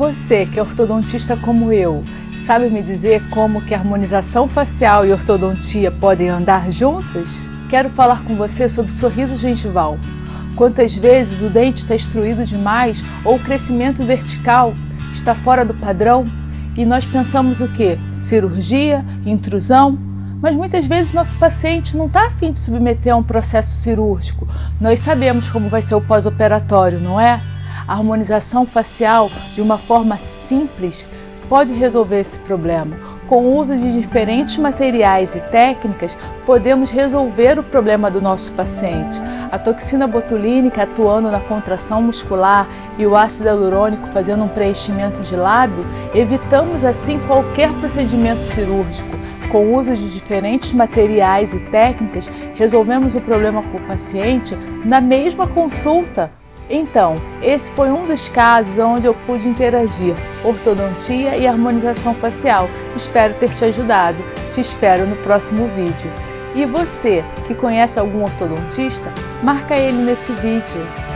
Você que é ortodontista como eu, sabe me dizer como que harmonização facial e ortodontia podem andar juntos? Quero falar com você sobre sorriso gengival. Quantas vezes o dente está destruído demais ou o crescimento vertical está fora do padrão e nós pensamos o que? Cirurgia, intrusão? Mas muitas vezes nosso paciente não está afim de submeter a um processo cirúrgico. Nós sabemos como vai ser o pós-operatório, não é? A harmonização facial, de uma forma simples, pode resolver esse problema. Com o uso de diferentes materiais e técnicas, podemos resolver o problema do nosso paciente. A toxina botulínica atuando na contração muscular e o ácido hialurônico fazendo um preenchimento de lábio, evitamos assim qualquer procedimento cirúrgico. Com o uso de diferentes materiais e técnicas, resolvemos o problema com o paciente na mesma consulta. Então, esse foi um dos casos onde eu pude interagir ortodontia e harmonização facial. Espero ter te ajudado. Te espero no próximo vídeo. E você que conhece algum ortodontista, marca ele nesse vídeo.